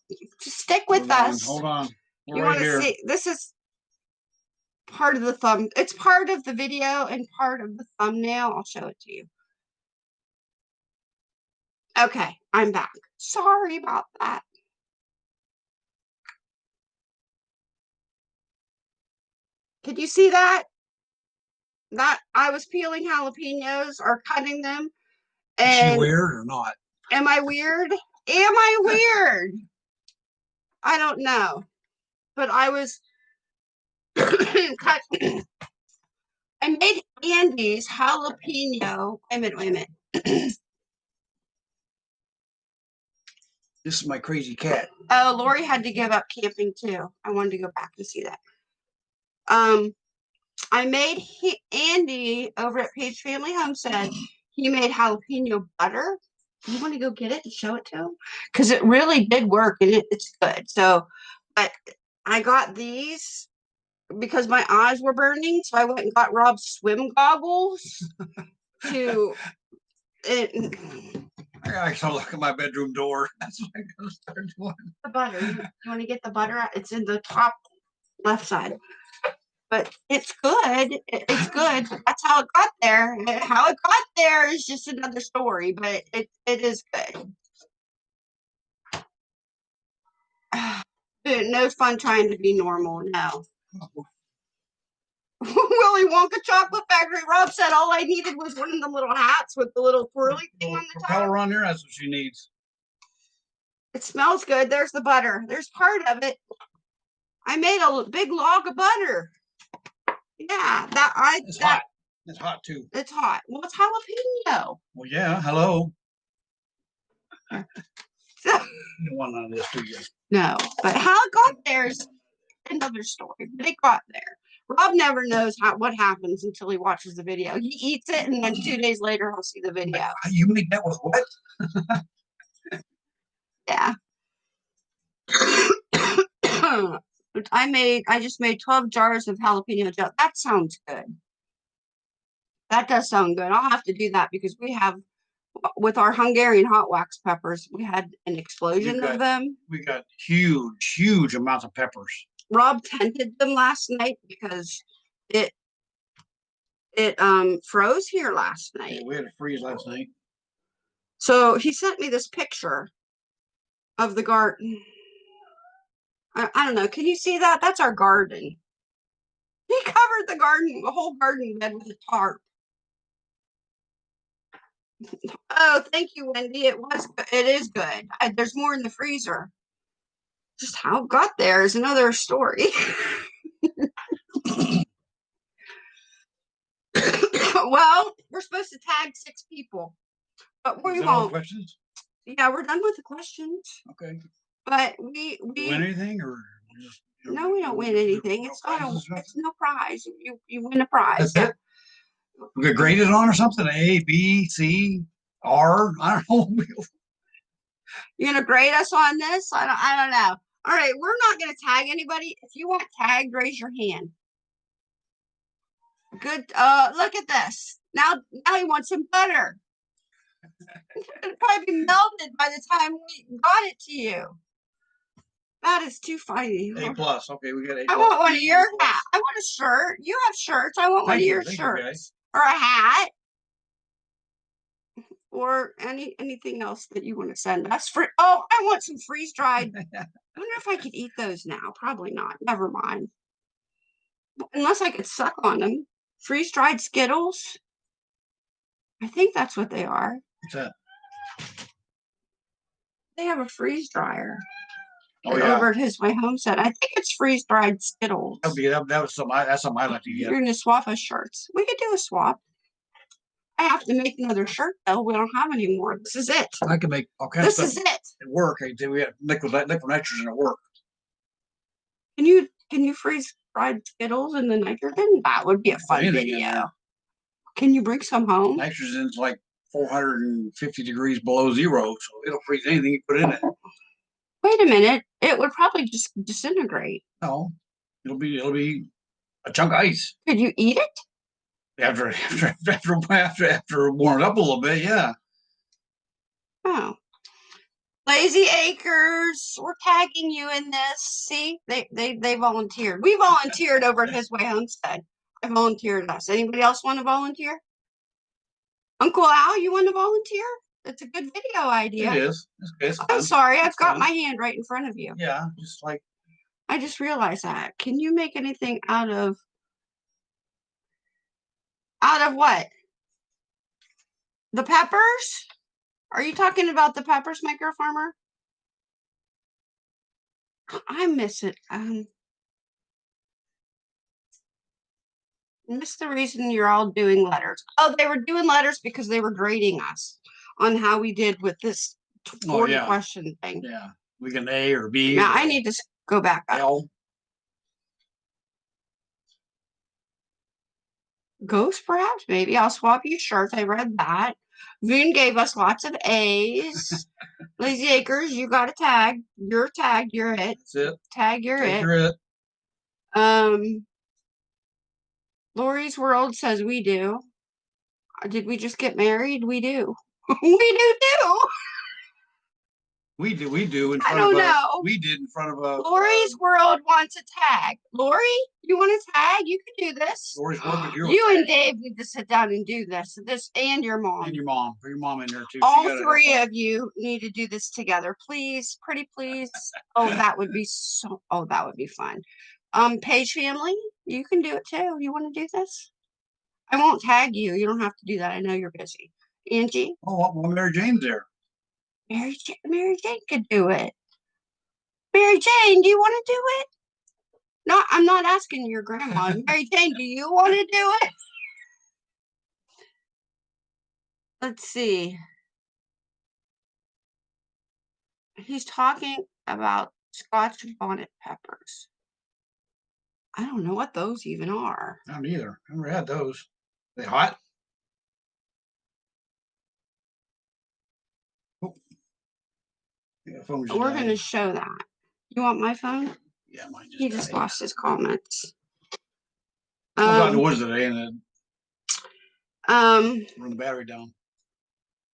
just stick with Hold on, us. Hold on. We're You right want to see, this is part of the thumb, it's part of the video and part of the thumbnail. I'll show it to you. Okay, I'm back. Sorry about that. Could you see that? That I was peeling jalapenos or cutting them. Is she And weird or not? am I weird? Am I weird? I don't know. But I was cut. I made Andy's jalapeno. Wait a minute, wait a minute. This is my crazy cat. Oh, Lori had to give up camping too. I wanted to go back and see that. Um, I made he, Andy over at Page Family Homestead. He made jalapeno butter. You want to go get it and show it to him? Because it really did work and it, it's good. So, but I got these because my eyes were burning. So I went and got Rob's swim goggles to. It, I actually look at my bedroom door. That's what I gotta start doing. the butter. You, you want to get the butter out? It's in the top left side. But it's good. It's good. That's how it got there. Eh, how it got there is just another story, but it, it is good. No fun trying to be normal. No. Willy Wonka Chocolate Factory. Rob said all I needed was one of the little hats with the little twirly thing on the top. Propeller on there. That's what she needs. It smells good. There's the butter. There's part of it. I made a big log of butter. Yeah, that I It's that hot. It's hot too. it's hot. Well, it's jalapeno. Well, yeah. Hello. So- You don't want none of this, do you? No, but how it got there is another story. But it got there. Rob never knows how what happens until he watches the video. He eats it, and then two days later he'll see the video. Ah, You make that with what? Yeah. I made I just made 12 jars of jalapeno gel. That sounds good. That does sound good. I'll have to do that because we have with our Hungarian hot wax peppers, we had an explosion got- of them. We got huge, huge amounts of peppers. Rob tented them last night because it it um froze here last Yeah, night. We had a freeze last night. So he sent me this picture of the garden. I, I don't know. Can you see that? That's our garden. He covered the garden, the whole garden bed with a tarp. Oh, thank you, Wendy. It was, it is good. I, there's more in the freezer. Just how it got there is another story. well, we're supposed to tag six people, but we that all the won't. questions? Yeah, we're done with the questions, Okay. But we we Win anything or just? you know, no, we don't win anything. It's not a, it's no prize. You you win a prize. That's it? We get graded on or something? A, B, C, R? I don't know. You're gonna grade us on this? I don't I don't know. All right, we're not gonna tag anybody. If you want tagged, raise your hand. Good. Uh, look at this. Now, now he wants some butter. It'll probably be melted by the time we got it to you. That is too funny. A plus. Okay, we got A. I want one of your hat. I want a shirt. You have shirts. I want one Thank of your thank you, shirts or a hat or any anything else that you want to send us. For oh, I want some freeze dried. I wonder if I could eat those now. Probably not. Never mind. Unless I could suck on them. Freeze dried Skittles. I think that's what they are. What's that? They have a freeze dryer Oh, yeah. over at his way Homestead. I think it's freeze dried Skittles. That'd be, that, that was I- that's something I like to You're get. gonna swap us shirts. We could do a swap. I have to make another shirt though. We don't have any more. This is it. I can make all kinds of This stuff is it. at work. I did, we had liquid, liquid nitrogen at work. Can you can you freeze fried Skittles in the nitrogen? That would be a fun anything in video. there. Can you bring some home? Nitrogen's like four hundred and fifty degrees below zero, so it'll freeze anything you put in it. Wait a minute. It would probably just disintegrate. No, it'll be, it'll be a chunk of ice. Could you eat it? After, after, after, after, after it warmed up a little bit, yeah. Oh. Lazy Acres, we're tagging you in this. See, they they they volunteered. We volunteered over at His Way Homestead. I volunteered us. Anybody else want to volunteer? Uncle Al, you want to volunteer? That's a good video idea. It is. It's, it's I'm fun. sorry, I've It's got fun. my hand right in front of you. Yeah, just like, I just realized that. Can you make anything out of out of what? The peppers? Are you talking about the peppers, maker farmer? I miss it. Um miss the reason you're all doing letters. Oh, they were doing letters because they were grading us on how we did with this Oh, 40 yeah. question thing. yeah, we can A or B. Now or I need to s- go back up. L. Ghost, perhaps, maybe. I'll swap you shirts. I read that. Voon gave us lots of A's. Lazy Acres, you got a tag. You're tagged. You're it. That's it. Tag, you're it. your it. Um, Lori's World says we do. Uh, Did we just get married? We do. We do too. We do, we do in I front don't of a, know. we did in front of a. Lori's World wants a tag. Lori, you want a tag? You can do this. Lori's work with your. You and Dave need to sit down and do this. This and your mom. And your mom, put your mom in there too. All three of you need to do this together please pretty please oh that would be so oh that would be fun um page family you can do it too you want to do this i won't tag you you don't have to do that i know you're busy angie Oh, well, Mary Jane's there. mary jane, mary jane could do it mary jane do you want to do it no i'm not asking your grandma mary jane do you want to do it let's see he's talking about scotch bonnet peppers. I don't know what those even are. I don't either. Never had those. They hot? Yeah, We're died. gonna show that. You want my phone? Yeah, mine just. He just lost his comments. I was out in the Um, woods today and then um, run the battery down.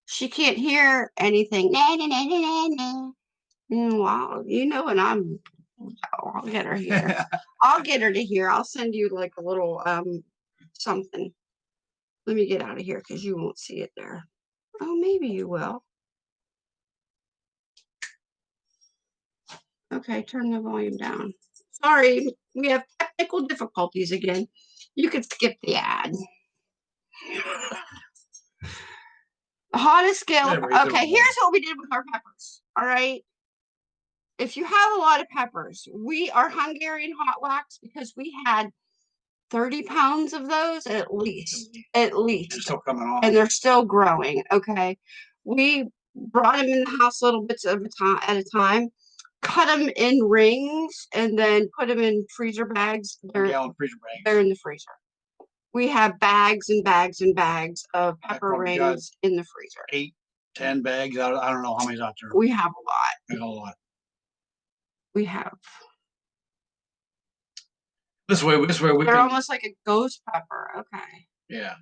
she can't hear anything. Na, na, na, na, na, na. Mm, Wow, you know when I'm. Oh, I'll get her here. I'll get her to here. I'll send you like a little um something. Let me get out of here because you won't see it there. Oh, maybe you will. Okay, turn the volume down. Sorry, we have technical difficulties again. You could skip the ad. The hottest scale. There we go. Okay, here's what we did with our peppers. All right. If you have a lot of peppers, we are Hungarian hot wax because we had 30 pounds of those at least. At least still coming on. and they're still growing. Okay, we brought them in the house little bits of a time at a time, cut them in rings, and then put them in freezer bags. They're Gallon freezer bag. they're in the freezer. We have bags and bags and bags of pepper rings in the freezer. Eight, ten bags. I don't, I don't know how many's out there. We have a lot. There's a lot. We have. This way, this way we They're can, almost like a ghost pepper. Okay. yeah.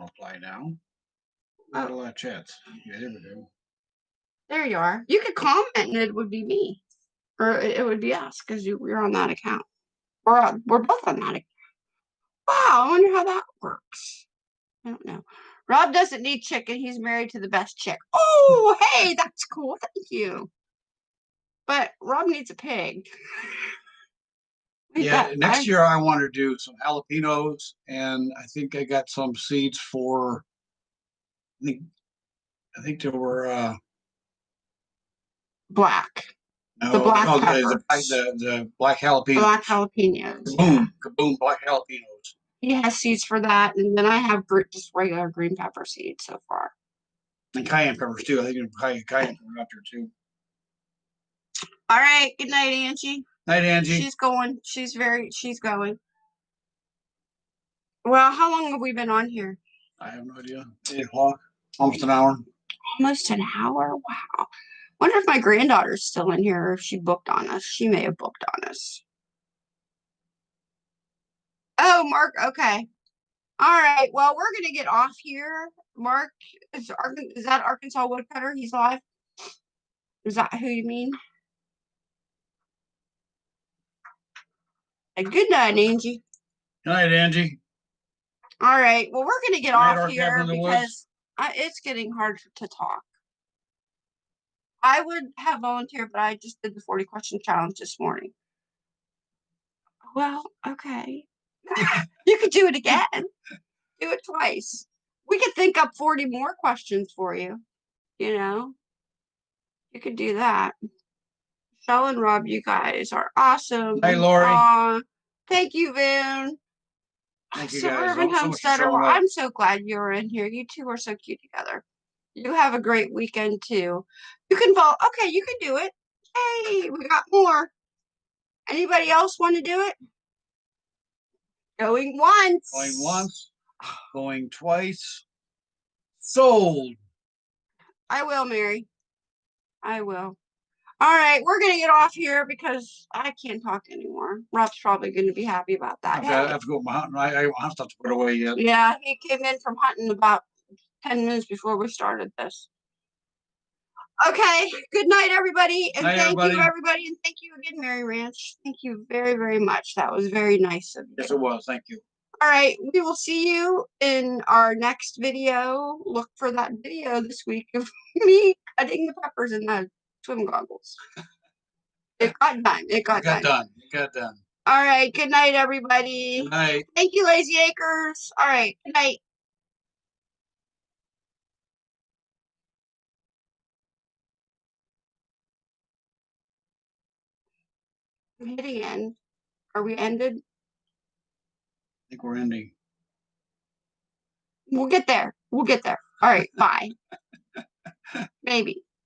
Apply now. Got oh. a lot of chats. There we go. There you are. You could comment and it would be me. Or it would be us because you you're on that account. We're on, we're both on that account. Wow, I wonder how that works. I don't know. Rob doesn't need chicken. He's married to the best chick. Oh, hey, that's cool. Thank you. But Rob needs a pig. Yeah, next year I want to do some jalapenos and I think I got some seeds for. I think, I think there were, uh. Black. no, black no, the- the, the, the black jalapeno, Black jalapenos. yeah. kaboom, black jalapenos. He has seeds for that. And then I have just regular green pepper seeds so far. And cayenne peppers too. I think cayenne, cayenne pepper out there too. All right. Good night, Angie. Night, Angie. She's going. She's very. She's going. Well, how long have we been on here? I have no idea. Eight o'clock, almost an hour. Almost an hour. Wow. Wonder if my granddaughter's still in here or if she booked on us. She may have booked on us. Oh, Mark. Okay. All right. Well, we're gonna get off here. Mark is Arkan- is that Arkansas Woodcutter? He's live. Is that who you mean? Good night, Angie. Good night, Angie. All right. Well, we're gonna get Night, off here cabin woods. because I, it's getting hard to talk. I would have volunteered, but I just did the 40 question challenge this morning. Well, okay. you could do it again. Do it twice. We could think up 40 more questions for you. You know, you could do that. Shell and Rob, you guys are awesome. Hey, Lori. Aw, thank you, Vin. Thank you so guys Urban so Homesteader, showing. I'm so glad you're in here. You two are so cute together. You have a great weekend too. You can vote. Okay, you can do it. Hey, we got more. Anybody else want to do it? Going once. Going once, going twice. Sold. I will, Mary. I will. All right, we're gonna get off here because I can't talk anymore. Rob's probably gonna be happy about that. I've got, I Hey. have to go my hunting. I, I have to put away yet. Yeah, he came in from hunting about 10 minutes before we started this. Okay, good night, everybody. And Night, thank everybody. you, everybody. And thank you again, Mary Ranch. Thank you very, very much. That was very nice of you. Yes, it was. Thank you. All right, we will see you in our next video. Look for that video this week of me cutting the peppers in the swim goggles. It got done. It got, It got done. done. It got done. All right, good night, everybody. Good night. Thank you, Lazy Acres. All right, good night. I'm hitting end. Are we ended? I think we're ending. We'll get there. We'll get there. All right, bye. Maybe.